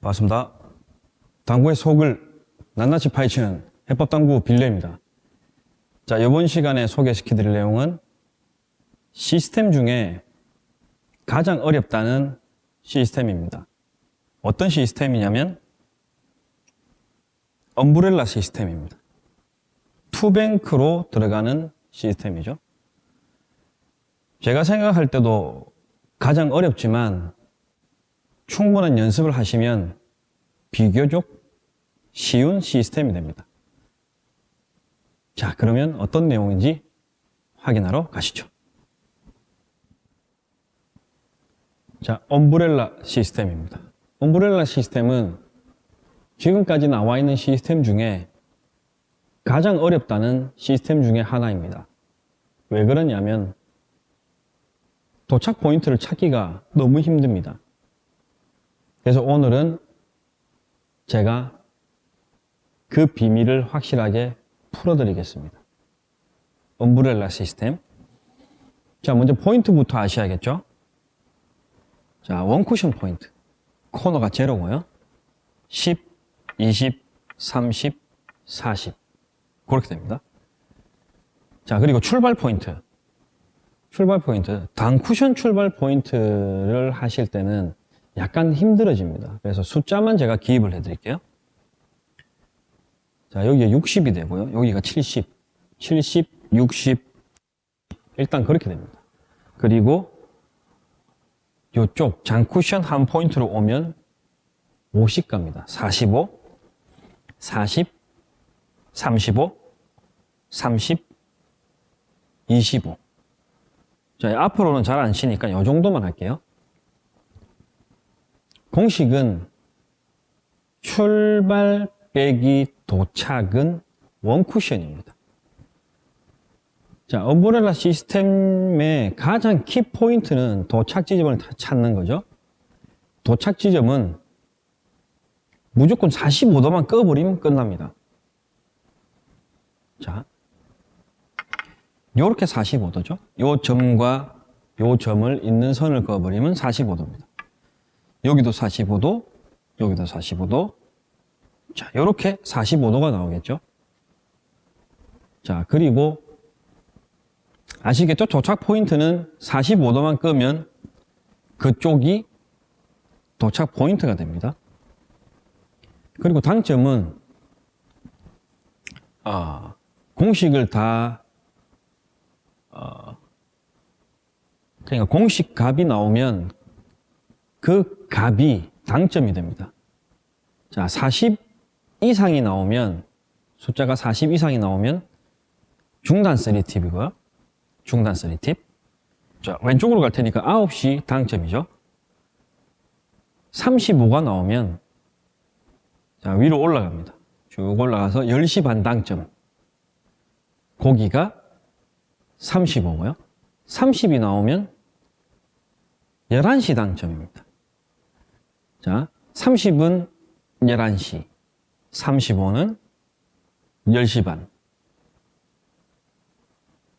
반갑습니다. 당구의 속을 낱낱이 파헤치는 해법당구 빌려입니다. 자, 이번 시간에 소개시켜 드릴 내용은 시스템 중에 가장 어렵다는 시스템입니다. 어떤 시스템이냐면 엄브렐라 시스템입니다. 투뱅크로 들어가는 시스템이죠. 제가 생각할 때도 가장 어렵지만 충분한 연습을 하시면 비교적 쉬운 시스템이 됩니다. 자, 그러면 어떤 내용인지 확인하러 가시죠. 자, 엄브렐라 시스템입니다. 엄브렐라 시스템은 지금까지 나와 있는 시스템 중에 가장 어렵다는 시스템 중에 하나입니다. 왜 그러냐면 도착 포인트를 찾기가 너무 힘듭니다. 그래서 오늘은 제가 그 비밀을 확실하게 풀어드리겠습니다. 엄브렐라 시스템. 자, 먼저 포인트부터 아셔야겠죠? 자, 원쿠션 포인트. 코너가 제로고요. 10, 20, 30, 40. 그렇게 됩니다. 자, 그리고 출발 포인트. 출발 포인트. 단쿠션 출발 포인트를 하실 때는 약간 힘들어집니다. 그래서 숫자만 제가 기입을 해드릴게요. 자, 여기가 60이 되고요. 여기가 70, 70, 60. 일단 그렇게 됩니다. 그리고 이쪽 장쿠션 한 포인트로 오면 50 갑니다. 45, 40, 35, 30, 25. 자, 앞으로는 잘 안 치니까 이 정도만 할게요. 공식은 출발 빼기 도착은 원쿠션입니다. 자, 엄브렐라 시스템의 가장 키 포인트는 도착 지점을 찾는 거죠. 도착 지점은 무조건 45도만 꺼버리면 끝납니다. 자, 요렇게 45도죠. 요 점과 요 점을 있는 선을 그어버리면 45도입니다. 여기도 45도, 여기도 45도. 자, 요렇게 45도가 나오겠죠. 자, 그리고 아시겠죠? 도착 포인트는 45도만 끄면 그쪽이 도착 포인트가 됩니다. 그리고 당점은 아, 공식을 다 어, 그러니까 공식 값이 나오면 그 값이 당점이 됩니다. 자, 40 이상이 나오면 숫자가 40 이상이 나오면 중단 3팁이고요. 중단 3팁. 자, 왼쪽으로 갈 테니까 9시 당점이죠. 35가 나오면 자, 위로 올라갑니다. 쭉 올라가서 10시 반 당점. 고기가 35고요. 30이 나오면 11시 당점입니다. 자, 30은 11시, 35는 10시 반,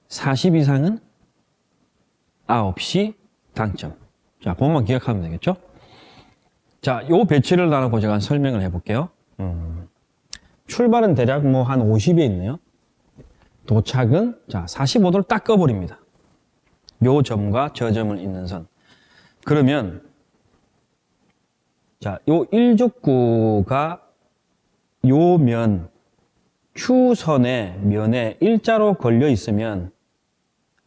40 이상은 9시 당점. 자, 그것만 기억하면 되겠죠? 자, 요 배치를 나누고 제가 설명을 해볼게요. 음, 출발은 대략 뭐 한 50에 있네요. 도착은 자 45도를 딱 꺼버립니다. 요 점과 저 점을 잇는 선. 그러면 자, 요 일족구가 요 면, Q선의 면에 일자로 걸려 있으면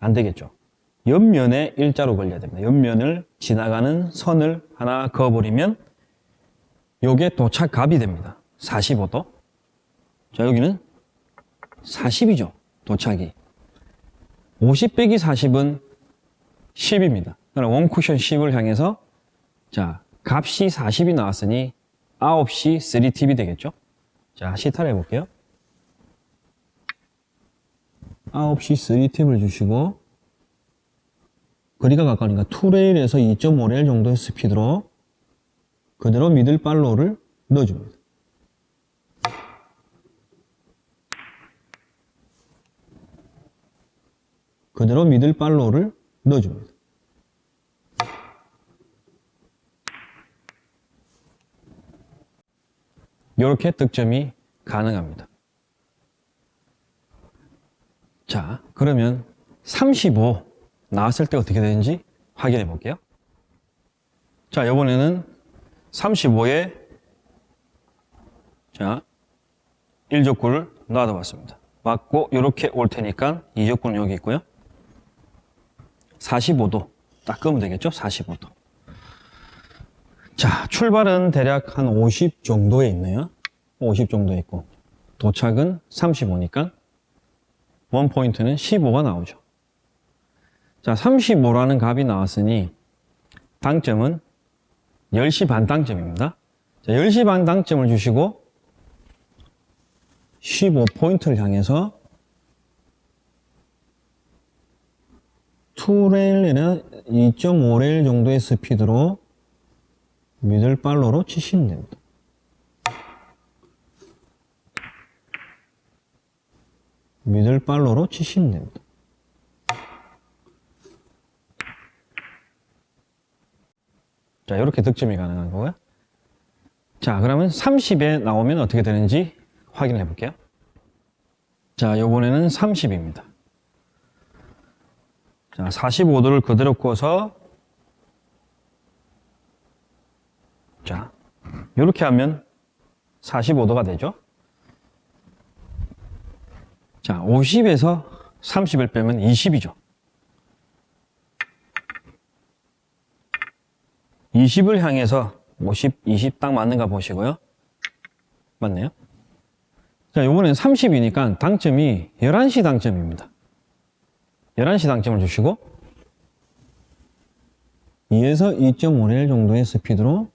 안 되겠죠. 옆면에 일자로 걸려야 됩니다. 옆면을 지나가는 선을 하나 그어버리면 요게 도착값이 됩니다. 45도. 자, 여기는 40이죠. 도착이. 50 빼기 40은 10입니다. 그럼 원쿠션 10을 향해서 자, 값이 40이 나왔으니 9시 3팁이 되겠죠? 자, 시타를 해볼게요. 9시 3팁을 주시고 거리가 가까우니까 2레일에서 2.5레일 정도의 스피드로 그대로 미들 팔로우를 넣어줍니다. 그대로 미들 팔로우를 넣어줍니다. 이렇게 득점이 가능합니다. 자, 그러면 35 나왔을 때 어떻게 되는지 확인해 볼게요. 자, 이번에는 35에 자, 1족구를 놔둬봤습니다. 맞고 이렇게 올 테니까 2족구는 여기 있고요. 45도 딱 끄면 되겠죠? 45도. 자, 출발은 대략 한 50 정도에 있네요. 50 정도에 있고 도착은 35니까 원 포인트는 15가 나오죠. 자, 35라는 값이 나왔으니 당점은 10시 반 당점입니다. 자, 10시 반 당점을 주시고 15포인트를 향해서 투레일이나 2.5레일 정도의 스피드로 미들발로로 치시면 됩니다. 미들발로로 치시면 됩니다. 자, 이렇게 득점이 가능한 거고요. 자, 그러면 30에 나오면 어떻게 되는지 확인해 볼게요. 자, 요번에는 30입니다. 자, 45도를 그대로 꿔서 자, 이렇게 하면 45도가 되죠. 자, 50에서 30을 빼면 20이죠. 20을 향해서 50, 20 딱 맞는가 보시고요. 맞네요. 자, 요번엔 30이니까 당점이 11시 당점입니다. 11시 당점을 주시고 2에서 2.5레일 정도의 스피드로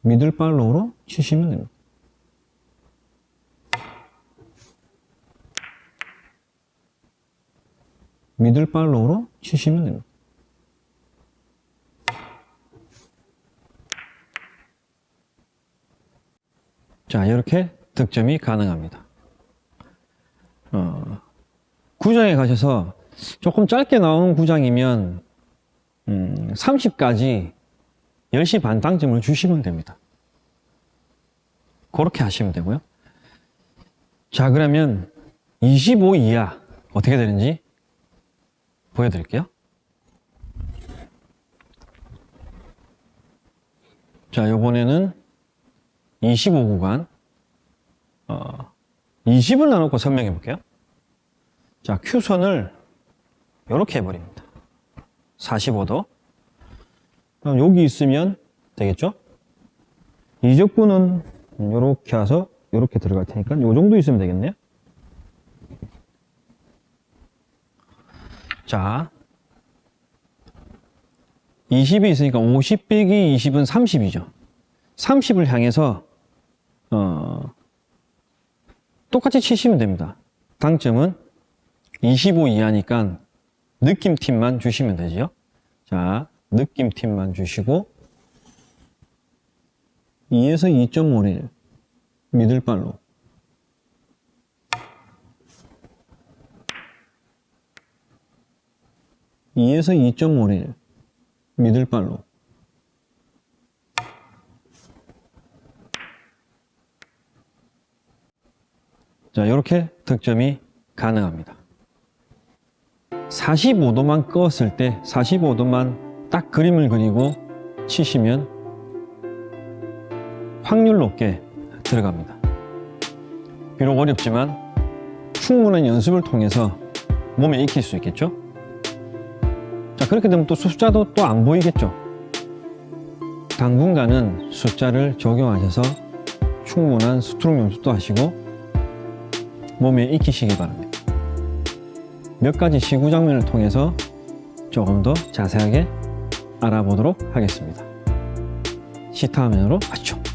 미들팔로우로 치시면 됩니다. 미들 팔로우로 치시면 됩니다. 자, 이렇게 득점이 가능합니다. 어, 구장에 가셔서 조금 짧게 나오는 구장이면 음, 30까지 10시 반 당점을 주시면 됩니다. 그렇게 하시면 되고요. 자, 그러면 25 이하 어떻게 되는지 보여드릴게요. 자, 요번에는 25 구간 어, 20을 나눠고 설명해 볼게요. 자, Q선을 이렇게 해버립니다. 45도. 그럼 여기 있으면 되겠죠? 이적구는 이렇게 와서 이렇게 들어갈 테니까 이 정도 있으면 되겠네요. 자, 20이 있으니까 50 빼기 20은 30이죠. 30을 향해서 어, 똑같이 치시면 됩니다. 당점은 25 이하니까 느낌팀만 주시면 되지요. 자, 느낌팀만 주시고 2에서 2.5를 미들발로 (2에서 2.5를 미들발로 자, 이렇게 득점이 가능합니다. 45도만 껐을 때 45도만 딱 그림을 그리고 치시면 확률 높게 들어갑니다. 비록 어렵지만 충분한 연습을 통해서 몸에 익힐 수 있겠죠? 자, 그렇게 되면 또 숫자도 또 안 보이겠죠? 당분간은 숫자를 적용하셔서 충분한 스트로크 연습도 하시고 몸에 익히시기 바랍니다. 몇 가지 시구 장면을 통해서 조금 더 자세하게 알아보도록 하겠습니다. 시타 화면으로 가시죠.